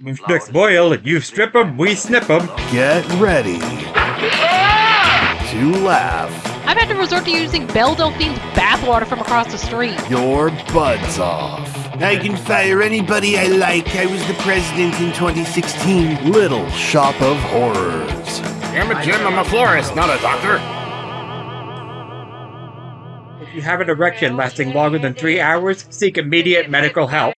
Next boil, you strip 'em, we snip 'em. Get ready to laugh I've had to resort to using Belle Delphine's bathwater from across the street. your buds off. I can fire anybody I like. I was the president in 2016. Little Shop of Horrors. I'm a gym. I'm a florist, not a doctor. If you have an erection lasting longer than three hours, seek immediate medical help.